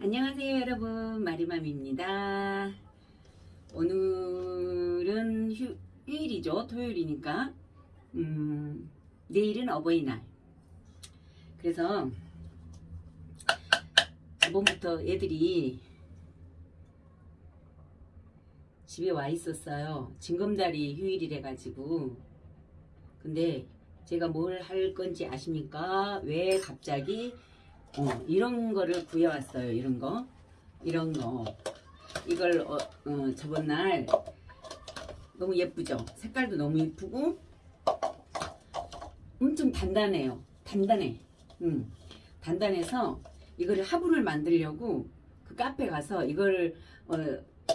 안녕하세요 여러분. 마리맘입니다. 오늘은 휴, 휴일이죠. 토요일이니까. 음, 내일은 어버이날. 그래서 이번부터 애들이 집에 와 있었어요. 징검다리 휴일이래 가지고. 근데 제가 뭘 할 건지 아십니까? 왜 갑자기 어, 이런 거를 구해왔어요. 이런 거. 이런 거. 이걸 어, 어, 저번 날 너무 예쁘죠? 색깔도 너무 예쁘고 엄청 단단해요. 단단해. 음, 단단해서 이거를 화분을 만들려고 그 카페 가서 이걸 어,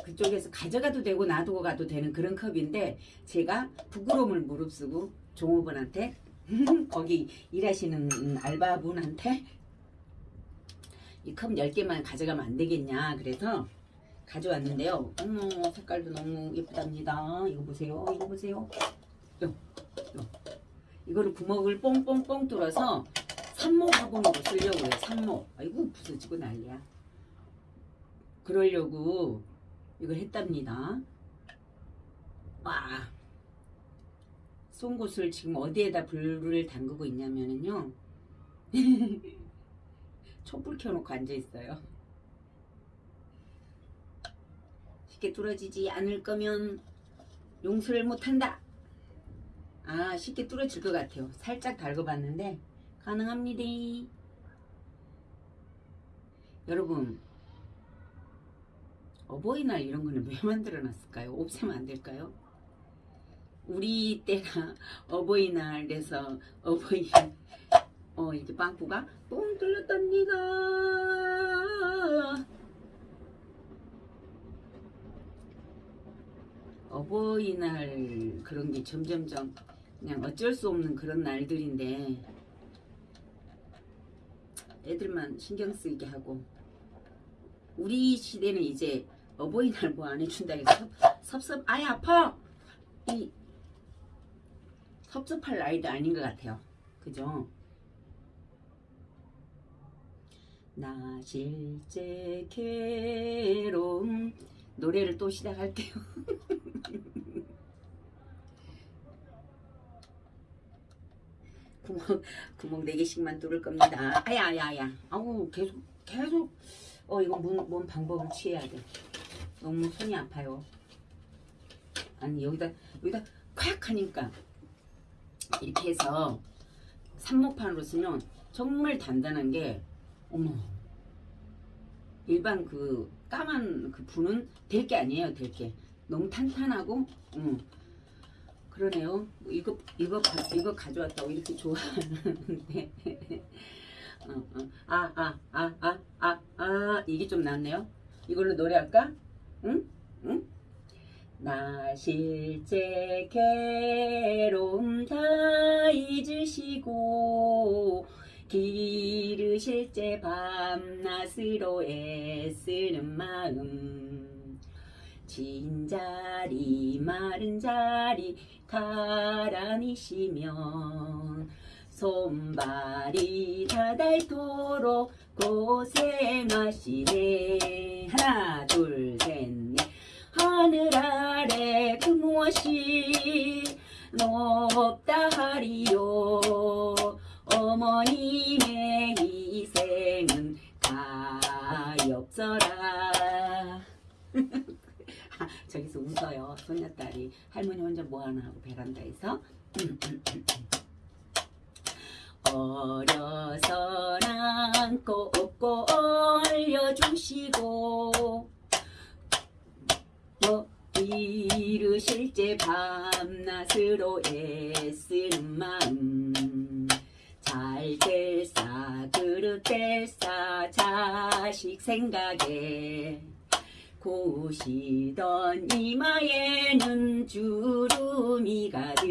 그쪽에서 가져가도 되고 놔두고 가도 되는 그런 컵인데 제가 부끄러움을 무릅쓰고 종업원한테 거기 일하시는 알바분한테 이 컵 10개만 가져가면 안 되겠냐. 그래서 가져왔는데요. 어머 색깔도 너무 예쁘답니다. 이거 보세요. 이거 보세요. 요, 요. 이거를 구멍을 뽕뽕뽕 뚫어서 산모 화분으로 쓰려고 해요. 산모 아이고 부서지고 난리야. 그러려고 이걸 했답니다. 와. 송곳을 지금 어디에다 불을 담그고 있냐면은요 촛불 켜놓고 앉아있어요. 쉽게 뚫어지지 않을 거면 용서를 못한다. 아 쉽게 뚫어질 것 같아요. 살짝 달궈봤는데 가능합니다. 여러분 어버이날 이런 거는 왜 만들어 놨을까요? 없애면 안 될까요? 우리 때가 어버이날 돼서 어버이 어 이렇게 빵꾸가 뻥 뚫렸답니다. 어버이날 그런 게 점점점 그냥 어쩔 수 없는 그런 날들인데 애들만 신경 쓰이게 하고 우리 시대는 이제 어버이날 뭐 안 해준다 해서 섭섭 아예 아파! 이 섭섭할 나이도 아닌 것 같아요. 그죠 나 실제 괴로움. 노래를 또 시작할게요. 구멍 구멍 4개씩만 뚫을 겁니다. 아야야야. 아우 계속 계속. 어 이거 뭔, 뭔 방법을 취해야 돼. 너무 손이 아파요. 아니 여기다 여기다 콱 하니까 이렇게 해서 산목판으로 쓰면 정말 단단한 게 어머 일반 그 까만 그 분은 될 게 아니에요 될 게 너무 탄탄하고 음. 그러네요 이거 이거 이거 가져왔다고 이렇게 좋아하는데 어, 어. 아, 아, 아, 아, 아, 아, 이게 좀 낫네요. 이걸로 노래할까? 응? 응? 나 실제 괴로움 다 잊으시고 기르실 제 밤낮으로 애쓰는 마음. 진자리 마른 자리 가라니시면 손발이 다 닳도록 고생하시네. 하나 둘 셋 넷. 하늘 아래 그 무엇이 높다 하리요 어머님의 희생은 가엾어라. 저기서 웃어요. 손녀딸이. 할머니 혼자 뭐하나 하고 베란다에서. 어려서는 꼭 올려주시고 뭐 이르실 제 밤낮으로 애쓰는 마음 잘 될사 그릇 될사 자식 생각에 고시던 이마에는 주름이 가득.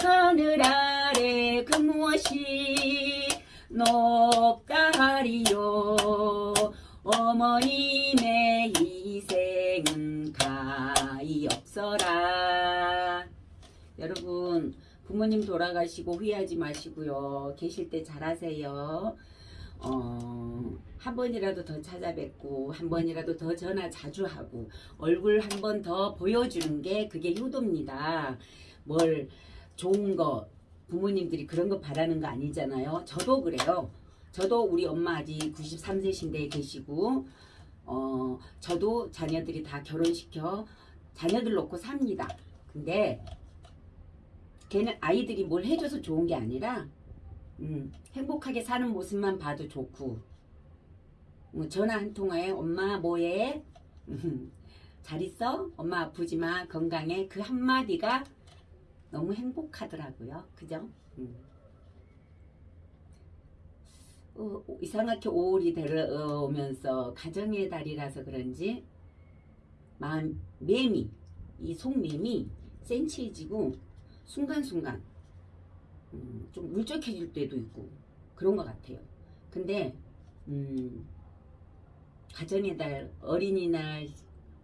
하늘 아래 그 무엇이 높다 하리요? 어머님의 희생 부모님 돌아가시고 후회하지 마시고요 계실 때 잘하세요 어, 한 번이라도 더 찾아뵙고 한 번이라도 더 전화 자주 하고 얼굴 한 번 더 보여주는 게 그게 효도입니다. 뭘 좋은 거 부모님들이 그런 거 바라는 거 아니잖아요. 저도 그래요. 저도 우리 엄마 아직 93세신데 계시고 어 저도 자녀들이 다 결혼시켜 자녀들 놓고 삽니다. 근데 걔는 아이들이 뭘 해줘서 좋은 게 아니라 음, 행복하게 사는 모습만 봐도 좋고 뭐 전화 한 통화에 엄마 뭐해? 음, 잘 있어? 엄마 아프지 마 건강해 그 한마디가 너무 행복하더라고요 그죠? 음. 어, 이상하게 5월이 들어오면서 가정의 달이라서 그런지 마음 매미 이 속매미 센치해지고 순간순간 음, 좀 울적해질 때도 있고 그런 것 같아요. 근데 음, 가정의 달, 어린이날,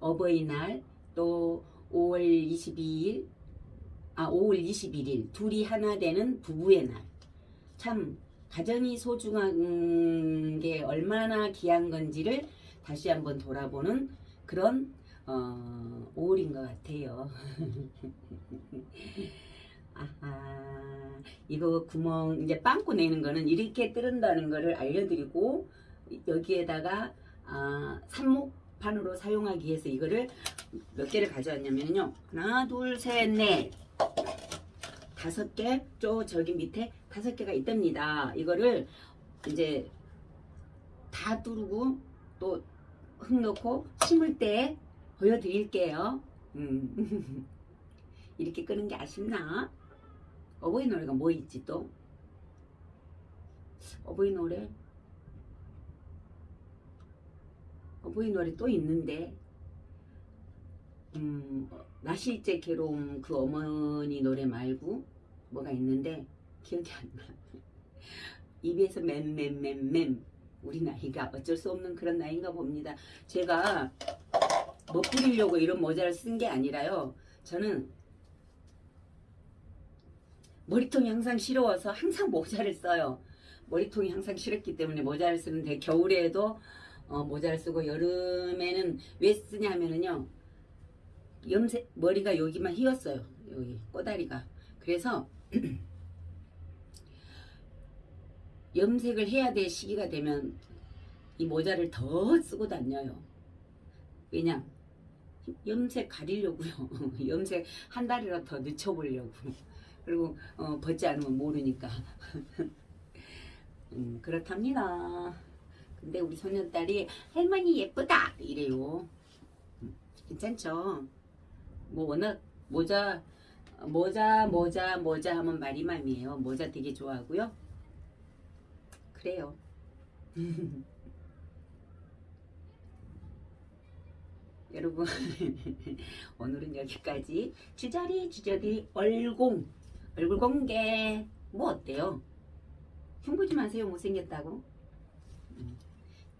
어버이날, 또 5월 22일, 아 5월 21일 둘이 하나 되는 부부의 날. 참 가정이 소중한 게 얼마나 귀한 건지를 다시 한번 돌아보는 그런 어, 5월인 것 같아요. 이거 구멍 이제 빵꾸 내는 거는 이렇게 뜯는다는 거를 알려드리고 여기에다가 아, 삽목판으로 사용하기 위해서 이거를 몇 개를 가져왔냐면요. 하나, 둘, 셋, 넷, 다섯 개, 저 저기 밑에 다섯 개가 있답니다. 이거를 이제 다 뚫고 또 흙 넣고 심을 때 보여드릴게요. 음. 이렇게 끄는 게 아쉽나? 어버이 노래가 뭐 있지 또? 어버이 노래? 어버이 노래 또 있는데 음, 나실제 괴로움 그 어머니 노래 말고 뭐가 있는데 기억이 안 나. 입에서 맴맴맴맴 우리 나이가 어쩔 수 없는 그런 나이인가 봅니다. 제가 멋부리려고 이런 모자를 쓴 게 아니라요. 저는 머리통이 항상 시려워서 항상 모자를 써요. 머리통이 항상 시렸기 때문에 모자를 쓰는데 겨울에도 어, 모자를 쓰고 여름에는 왜 쓰냐면은요. 염색 머리가 여기만 휘었어요. 여기 꼬다리가. 그래서 염색을 해야 될 시기가 되면 이 모자를 더 쓰고 다녀요. 왜냐? 염색 가리려고요. 염색 한 달이라도 더 늦춰보려고. 그리고 어, 벗지 않으면 모르니까. 음, 그렇답니다. 근데 우리 소년딸이 할머니 예쁘다 이래요. 음, 괜찮죠? 뭐 워낙 모자 모자 모자 모자 하면 마리맘이에요. 모자 되게 좋아하고요. 그래요. 여러분 오늘은 여기까지 주저리 주저리 얼공 얼굴 공개 뭐 어때요? 흉보지 마세요 못생겼다고 음.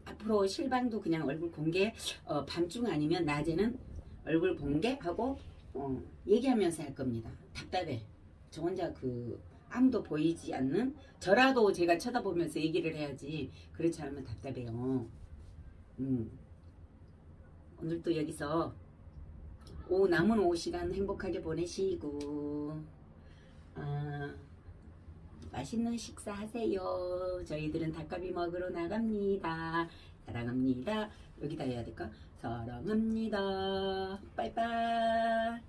앞으로 실방도 그냥 얼굴 공개 어, 밤중 아니면 낮에는 얼굴 공개하고 어, 얘기하면서 할 겁니다 답답해 저 혼자 그 아무도 보이지 않는 저라도 제가 쳐다보면서 얘기를 해야지 그렇지 않으면 답답해요 음. 오늘도 여기서 오 남은 오후 시간 행복하게 보내시고 아, 맛있는 식사 하세요. 저희들은 닭갈비 먹으러 나갑니다. 사랑합니다. 여기다 해야 될까? 사랑합니다. 빠이빠이.